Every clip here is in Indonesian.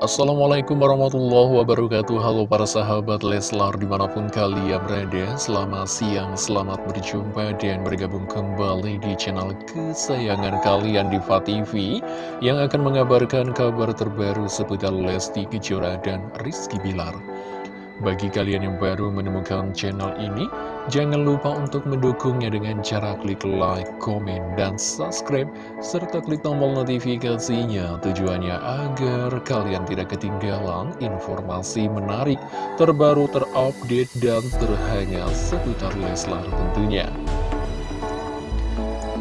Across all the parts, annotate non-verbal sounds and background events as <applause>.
Assalamualaikum warahmatullahi wabarakatuh. Halo para sahabat Leslar di mana pun kalian berada. Selamat siang, selamat berjumpa dan bergabung kembali di channel kesayangan kalian Diva TV Yang akan mengabarkan kabar terbaru seputar Lesti Kejora dan Rizky Bilar. Bagi kalian yang baru menemukan channel ini, jangan lupa untuk mendukungnya dengan cara klik like, komen, dan subscribe, serta klik tombol notifikasinya tujuannya agar kalian tidak ketinggalan informasi menarik, terbaru, terupdate, dan terhangat seputar Leslar tentunya.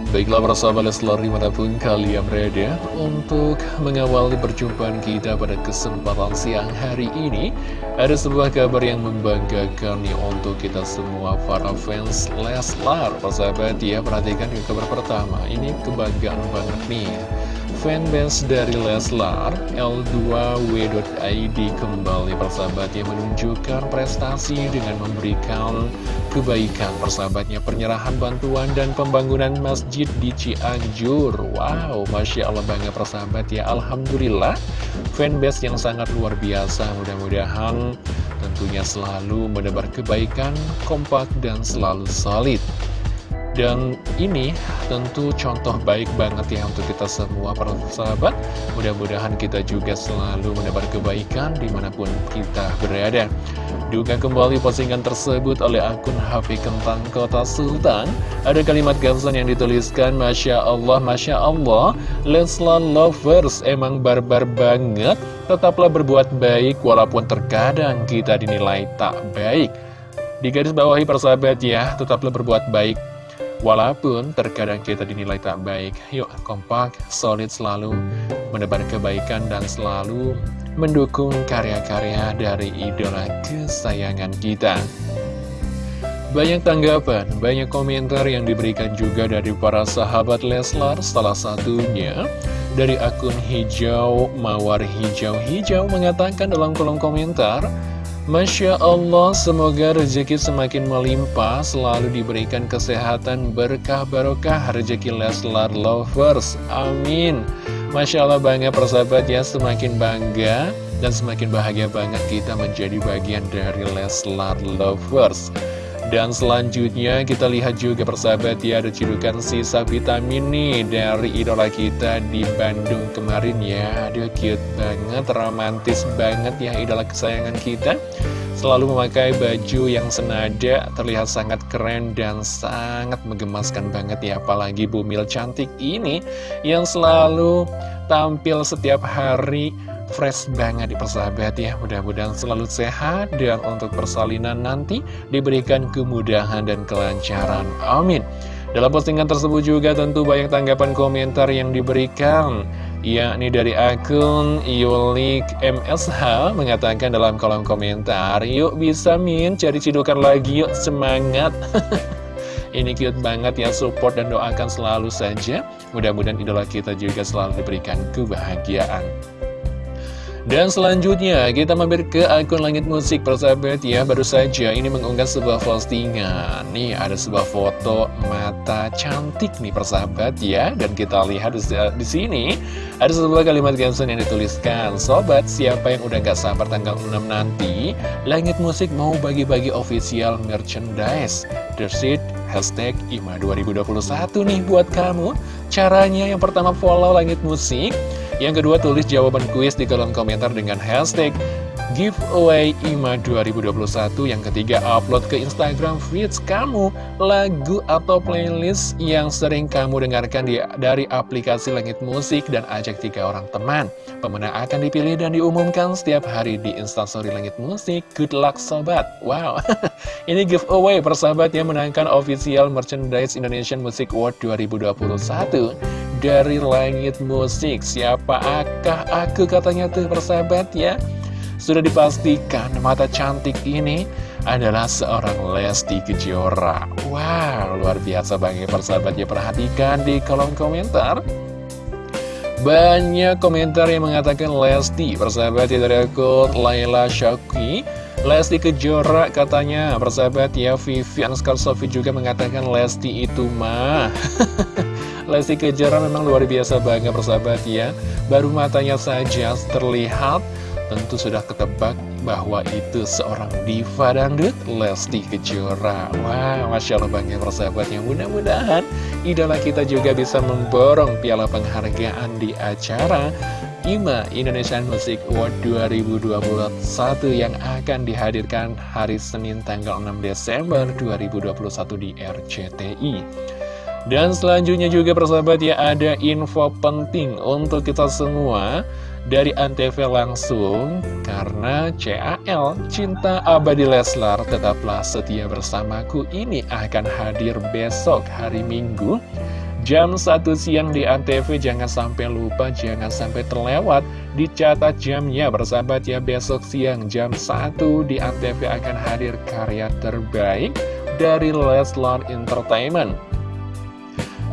Baiklah para sahabat Leslar di mana pun kalian berada Untuk mengawali perjumpaan kita pada kesempatan siang hari ini Ada sebuah kabar yang membanggakan nih untuk kita semua para fans Leslar. Para sahabat ya perhatikan di kabar pertama. Ini kebanggaan banget nih Fanbase dari Leslar L2W.id kembali persahabatnya menunjukkan prestasi dengan memberikan kebaikan. Persahabatnya penyerahan bantuan dan pembangunan masjid di Cianjur. Wow, Masya Allah banget persahabat ya. Alhamdulillah fanbase yang sangat luar biasa. Mudah-mudahan tentunya selalu menebar kebaikan kompak dan selalu solid dan ini tentu contoh baik banget ya untuk kita semua para sahabat. Mudah-mudahan kita juga selalu menebar kebaikan di mana pun kita berada. Duga kembali postingan tersebut oleh akun HP Kentang Kota Sultan. Ada kalimat gamsan yang dituliskan Masya Allah, Masya Allah Leslar Lovers emang barbar banget. Tetaplah berbuat baik walaupun terkadang kita dinilai tak baik. Di garis bawahi persahabat ya, tetaplah berbuat baik Walaupun terkadang kita dinilai tak baik, yuk kompak, solid selalu menebar kebaikan dan selalu mendukung karya-karya dari idola kesayangan kita. Banyak tanggapan, banyak komentar yang diberikan juga dari para sahabat Leslar, salah satunya dari akun hijau Mawar Hijau Hijau mengatakan dalam kolom komentar, Masya Allah, semoga rezeki semakin melimpah, selalu diberikan kesehatan, berkah barokah, rezeki Leslar Lovers. Amin. Masya Allah bangga persahabat ya, semakin bangga dan semakin bahagia banget kita menjadi bagian dari Leslar Lovers. Dan selanjutnya kita lihat juga persahabat ya ada cidukan sisa vitamin nih dari idola kita di Bandung kemarin ya. Aduh cute banget, romantis banget ya idola kesayangan kita. Selalu memakai baju yang senada, terlihat sangat keren dan sangat menggemaskan banget ya. Apalagi Bumil cantik ini yang selalu tampil setiap hari fresh banget di persahabat ya. Mudah-mudahan selalu sehat dan untuk persalinan nanti diberikan kemudahan dan kelancaran. Amin. Dalam postingan tersebut juga tentu banyak tanggapan komentar yang diberikan yakni dari akun Yulik MSH mengatakan dalam kolom komentar Yuk bisa min cari cidukan lagi yuk semangat. <laughs> Ini cute banget ya support dan doakan selalu saja. Mudah-mudahan idola kita juga selalu diberikan kebahagiaan dan selanjutnya kita mampir ke akun Langit Musik persahabat ya. Baru saja ini mengunggah sebuah postingan. Nih ada sebuah foto mata cantik nih persahabat ya. Dan kita lihat di sini ada sebuah kalimat caption yang dituliskan. Sobat siapa yang udah gak sabar tanggal 6 nanti Langit Musik mau bagi-bagi official merchandise. Dersit hashtag IMA 2021 nih buat kamu. Caranya yang pertama follow Langit Musik yang kedua, tulis jawaban kuis di kolom komentar dengan hashtag giveaway IMA 2021 Yang ketiga, upload ke Instagram feeds kamu lagu atau playlist yang sering kamu dengarkan di, dari aplikasi Langit Musik dan ajak tiga orang teman. Pemenang akan dipilih dan diumumkan setiap hari di Instastory Langit Musik. Good luck sobat. Wow, <laughs> ini giveaway persahabat yang menangkan official merchandise Indonesian Music Award 2021 dari langit musik. Siapa akah aku katanya tuh persahabat ya? Sudah dipastikan mata cantik ini adalah seorang Lesti Kejora. Wow luar biasa banget persahabat. Ya Perhatikan di kolom komentar. Banyak komentar yang mengatakan Lesti Persahabat ya dari akun Laila Lesti Kejora katanya Persahabat ya Vivian Skarsofi juga mengatakan Lesti itu mah. <laughs> Lesti Kejora memang luar biasa banget persahabat ya. Baru matanya saja terlihat tentu sudah ketebak bahwa itu seorang diva dangdut Lesti Kejora. Wah, Masya Allah banget persahabatnya Mudah-mudahan idola kita juga bisa memborong piala penghargaan di acara IMA Indonesian Music Award 2021 yang akan dihadirkan hari Senin tanggal 6 Desember 2021 di RCTI dan selanjutnya juga persahabat ya ada info penting untuk kita semua dari Antv langsung. Karena CAL Cinta Abadi Leslar tetaplah setia bersamaku. Ini akan hadir besok hari Minggu jam 1 siang di Antv jangan sampai lupa jangan sampai terlewat dicatat jamnya bersahabat ya. Besok siang jam 1 di Antv akan hadir karya terbaik dari Leslar Entertainment.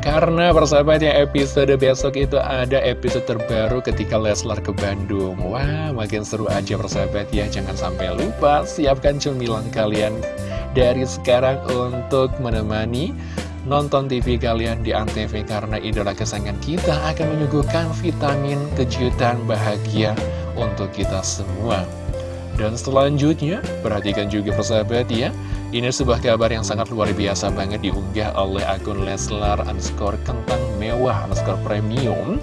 Karena persahabat ya episode besok itu ada episode terbaru ketika Leslar ke Bandung. Wah makin seru aja persahabat ya. Jangan sampai lupa siapkan cemilan kalian dari sekarang untuk menemani nonton TV kalian di Antv Karena idola kesayangan kita akan menyuguhkan vitamin kejutan bahagia untuk kita semua. Dan selanjutnya perhatikan juga persahabat ya. Ini sebuah kabar yang sangat luar biasa banget diunggah oleh akun Leslar underscore kentang mewah underscore premium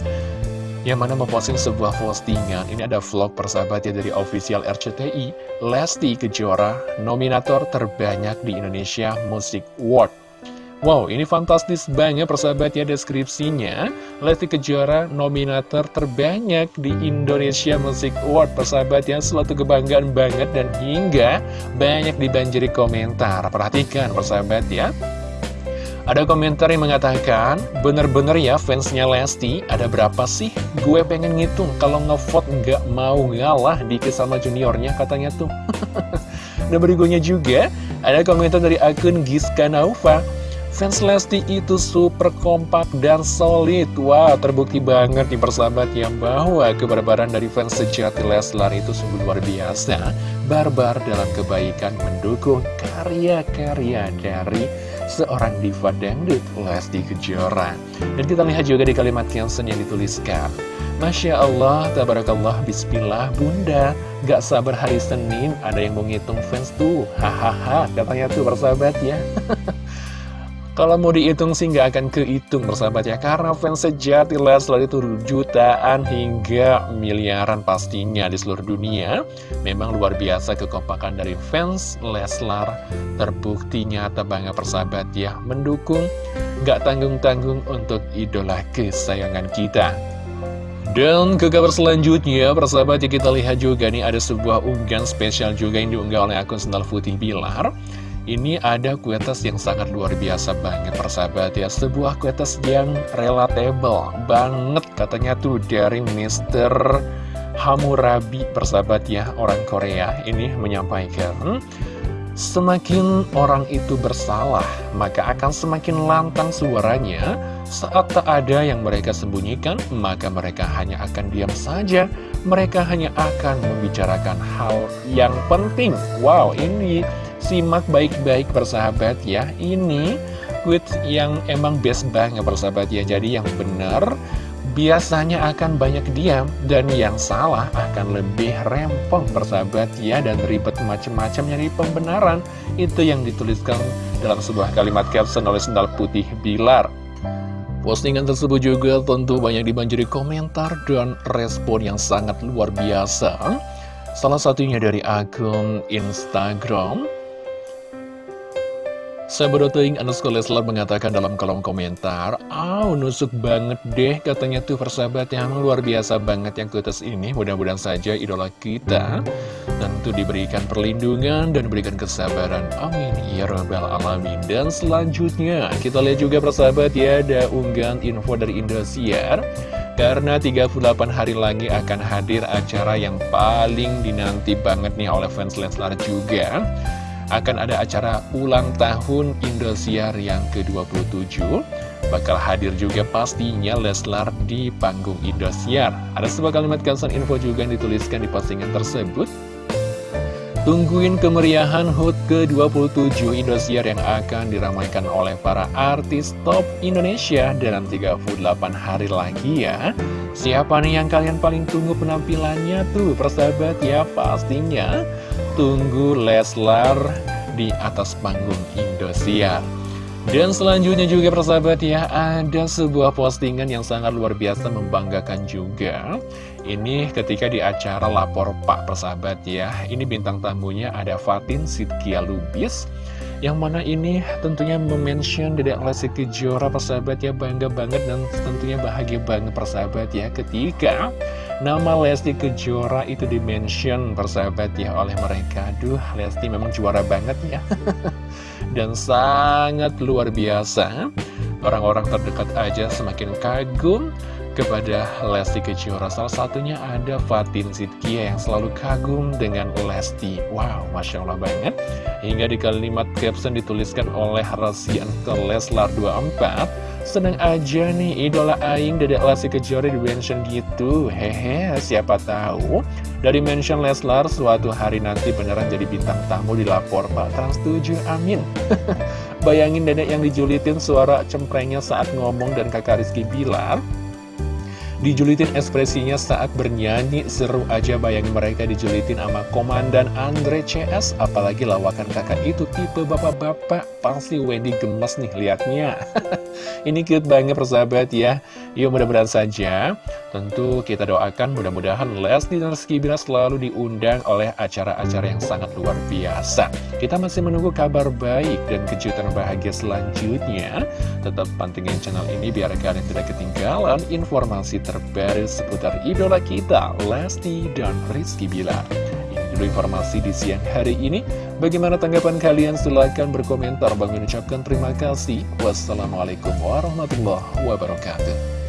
yang mana memposting sebuah postingan. Ini ada vlog persahabatnya dari official RCTI Lesti Kejora nominator terbanyak di Indonesia Music Award Wow, ini fantastis banget persahabatnya deskripsinya. Lesti Kejora nominator terbanyak di Indonesia Music Award persahabatnya suatu kebanggaan banget dan hingga banyak dibanjiri komentar. Perhatikan persahabat ya. Ada komentar yang mengatakan, bener-bener ya fansnya Lesti, ada berapa sih? Gue pengen ngitung, kalau ngevote nggak mau ngalah dikit sama juniornya katanya tuh. <laughs> Dan berikutnya juga, ada komentar dari akun Giska Naufa. Fans Lesti itu super kompak dan solid. Wah, terbukti banget di persahabat yang bahwa kebarbaran dari fans sejati Leslar itu sungguh luar biasa. Barbar dalam kebaikan mendukung karya-karya dari seorang diva dangdut Lesti Kejora. Dan kita lihat juga di kalimat caption yang dituliskan. Masya Allah, Tabarakallah, Bismillah, Bunda. Gak sabar hari Senin, ada yang mau ngitung fans tuh. Hahaha, katanya tuh persahabat ya <laughs> Kalau mau dihitung sih nggak akan kehitung bersahabat ya. Karena fans sejati Leslar itu jutaan hingga miliaran pastinya di seluruh dunia. Memang luar biasa kekompakan dari fans Leslar. Terbukti nyata banget persahabat ya. Mendukung nggak tanggung-tanggung untuk idola kesayangan kita. Dan ke kabar selanjutnya, persahabat ya kita lihat juga nih ada sebuah unggahan spesial juga yang diunggah oleh akun Sendal Putih Bilar ini ada kuetes yang sangat luar biasa banget persahabat ya Sebuah kuetes yang relatable banget katanya tuh dari Mr. Hamurabi persahabat ya Orang Korea ini menyampaikan Semakin orang itu bersalah, maka akan semakin lantang suaranya. Saat tak ada yang mereka sembunyikan, maka mereka hanya akan diam saja. Mereka hanya akan membicarakan hal yang penting. Wow, ini Simak baik-baik persahabat ya. Ini quotes yang emang best banget persahabat ya. Jadi yang benar biasanya akan banyak diam Dan yang salah akan lebih rempong persahabat ya Dan ribet macam-macam nyari pembenaran. Itu yang dituliskan dalam sebuah kalimat caption oleh sendal putih Bilar. Postingan tersebut juga tentu banyak dibanjiri komentar dan respon yang sangat luar biasa. Salah satunya dari akun Instagram Sahabat.ing underscore Leslar mengatakan dalam kolom komentar Aw, nusuk banget deh katanya tuh persahabat yang luar biasa banget yang kutus ini. Mudah-mudahan saja idola kita tentu diberikan perlindungan dan diberikan kesabaran. Amin. Ya Rabbal Alamin. Dan selanjutnya kita lihat juga persahabat ya ada unggahan info dari Indosiar. Karena 38 hari lagi akan hadir acara yang paling dinanti banget nih oleh fans Leslar juga akan ada acara ulang tahun Indosiar yang ke-27 Bakal hadir juga pastinya Leslar di panggung Indosiar Ada sebuah kalimat caption info juga yang dituliskan di postingan tersebut Tungguin kemeriahan HUT ke-27 Indosiar yang akan diramaikan oleh para artis top Indonesia dalam 38 hari lagi ya. Siapa nih yang kalian paling tunggu penampilannya tuh persahabat ya pastinya. Tunggu Leslar di atas panggung Indosiar. Dan selanjutnya juga persahabat ya, ada sebuah postingan yang sangat luar biasa membanggakan juga. Ini ketika di acara Lapor Pak persahabat ya, ini bintang tamunya ada Fatin Sidkia Lubis. Yang mana ini tentunya memention Dedek Lesti Kejora persahabat ya, bangga banget dan tentunya bahagia banget persahabat ya ketika Nama Lesti Kejora itu dimention persahabat ya oleh mereka. Aduh Lesti memang juara banget ya. <laughs> Dan sangat luar biasa. Orang-orang terdekat aja semakin kagum kepada Lesti Kejora. Salah satunya ada Fatin Sidkia yang selalu kagum dengan Lesti. Wow, Masya Allah banget. Hingga di kalimat caption dituliskan oleh Rasian ke Leslar 24 Seneng aja nih idola Aing Dedek Lesti Kejora di mention gitu. Hehe siapa tahu Dari mention Leslar suatu hari nanti beneran jadi bintang tamu di lapor Pak Trans 7 amin. <laughs> Bayangin dedek yang dijulitin suara cemprengnya saat ngomong dan kakak Rizky Bilar Dijulitin ekspresinya saat bernyanyi Seru aja bayangin mereka dijulitin sama Komandan Andre CS Apalagi lawakan kakak itu tipe bapak-bapak. Pasti Wendy gemes nih liatnya <laughs> Ini cute banget persahabat ya. Yuk mudah-mudahan saja. Tentu kita doakan mudah-mudahan Lesti dan Rizky Bilar selalu diundang oleh acara-acara yang sangat luar biasa. Kita masih menunggu kabar baik dan kejutan bahagia selanjutnya. Tetap pantengin channel ini biar kalian tidak ketinggalan informasi terbaru seputar idola kita, Lesti dan Rizky Bilar. Dulu informasi di siang hari ini. Bagaimana tanggapan kalian? Silahkan berkomentar. Bang mengucapkan terima kasih. Wassalamualaikum warahmatullahi wabarakatuh.